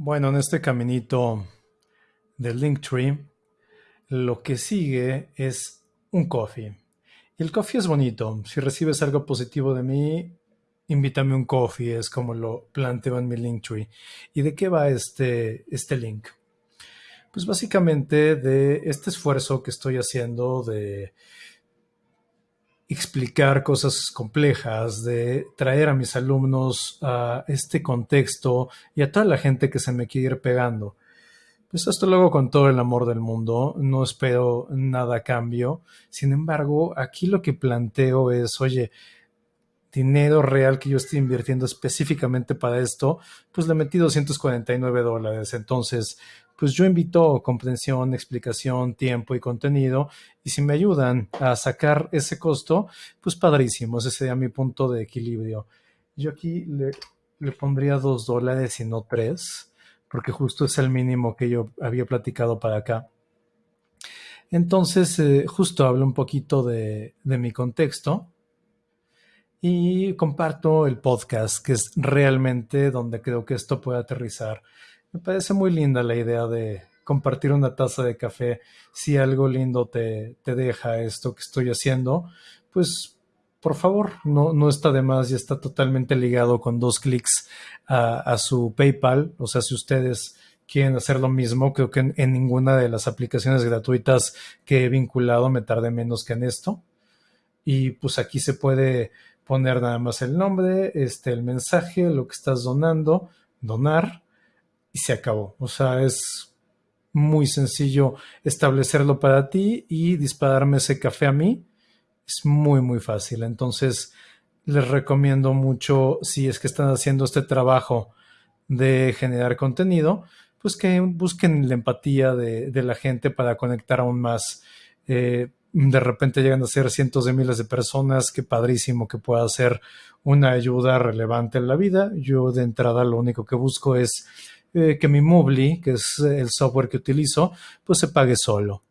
Bueno, en este caminito del Linktree, lo que sigue es un coffee. Y el coffee es bonito. Si recibes algo positivo de mí, invítame un coffee, es como lo planteo en mi Linktree. ¿Y de qué va este, este link? Pues básicamente de este esfuerzo que estoy haciendo de explicar cosas complejas, de traer a mis alumnos a este contexto y a toda la gente que se me quiere ir pegando. Pues esto luego con todo el amor del mundo, no espero nada a cambio. Sin embargo, aquí lo que planteo es, oye, dinero real que yo estoy invirtiendo específicamente para esto, pues le metí 249 dólares. Entonces, pues yo invito comprensión, explicación, tiempo y contenido. Y si me ayudan a sacar ese costo, pues padrísimo, ese sería mi punto de equilibrio. Yo aquí le, pondría dos dólares y no tres, porque justo es el mínimo que yo había platicado para acá. Entonces, eh, justo hablo un poquito de mi contexto y comparto el podcast, que es realmente donde creo que esto puede aterrizar. Me parece muy linda la idea de compartir una taza de café. Si algo lindo te, te deja esto que estoy haciendo, pues por favor, no, no está de más y está totalmente ligado con dos clics a, a, su PayPal. O sea, si ustedes quieren hacer lo mismo, creo que en, en, ninguna de las aplicaciones gratuitas que he vinculado me tarde menos que en esto. Y pues aquí se puede poner nada más el nombre, este, el mensaje, lo que estás donando, donar y se acabó. O sea, es muy sencillo establecerlo para ti y dispararme ese café a mí. Es muy, muy fácil. Entonces, les recomiendo mucho, si es que están haciendo este trabajo de generar contenido, pues que busquen la empatía de, la gente para conectar aún más. Eh, de repente llegan a ser cientos de miles de personas, qué padrísimo que pueda ser una ayuda relevante en la vida. Yo de entrada lo único que busco es eh, que mi Moobly, que es el software que utilizo, pues se pague solo.